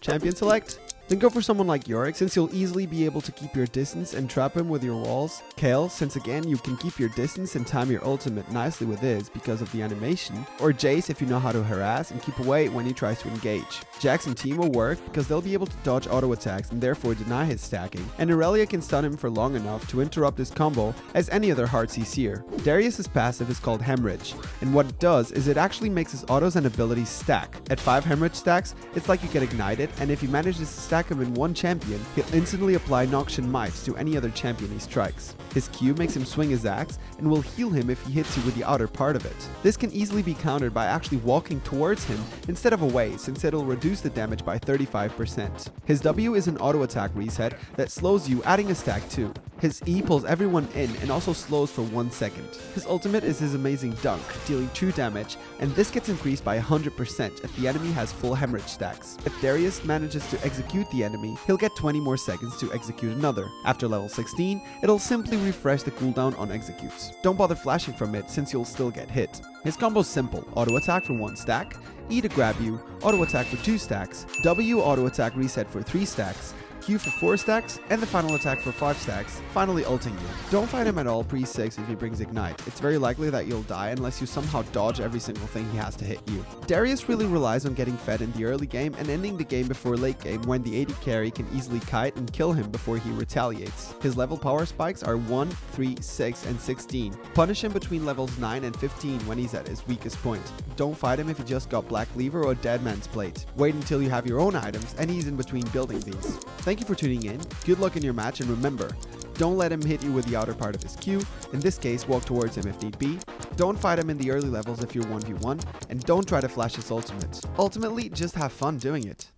Champion select? Then go for someone like Yorick since you'll easily be able to keep your distance and trap him with your walls. Kayle since again you can keep your distance and time your ultimate nicely with his because of the animation. Or Jayce if you know how to harass and keep away when he tries to engage. Jax and Teemo will work because they'll be able to dodge auto attacks and therefore deny his stacking. And Irelia can stun him for long enough to interrupt his combo as any other Heartsea seer. Darius' passive is called Hemorrhage and what it does is it actually makes his autos and abilities stack. At 5 Hemorrhage stacks, it's like you get ignited and if he manages to stack him in one champion, he'll instantly apply Noxian Might to any other champion he strikes. His Q makes him swing his axe and will heal him if he hits you with the outer part of it. This can easily be countered by actually walking towards him instead of away since it'll reduce the damage by 35%. His W is an auto attack reset that slows you adding a stack too. His E pulls everyone in and also slows for 1 second. His ultimate is his amazing dunk, dealing 2 damage, and this gets increased by 100% if the enemy has full hemorrhage stacks. If Darius manages to execute the enemy, he'll get 20 more seconds to execute another. After level 16, it'll simply refresh the cooldown on executes. Don't bother flashing from it since you'll still get hit. His combo's simple, auto attack for 1 stack, E to grab you, auto attack for 2 stacks, W auto attack reset for 3 stacks, For 4 stacks, and the final attack for 5 stacks, finally ulting you. Don't fight him at all pre-6 if he brings Ignite. It's very likely that you'll die unless you somehow dodge every single thing he has to hit you. Darius really relies on getting fed in the early game and ending the game before late game when the AD carry can easily kite and kill him before he retaliates. His level power spikes are 1, 3, 6, and 16. Punish him between levels 9 and 15 when he's at his weakest point. Don't fight him if he just got Black Cleaver or Dead Man's Plate. Wait until you have your own items and he's in between building these. Thank you for tuning in, good luck in your match, and remember, don't let him hit you with the outer part of his Q, in this case walk towards him if need be, don't fight him in the early levels if you're 1v1, and don't try to flash his ultimate. Ultimately, just have fun doing it.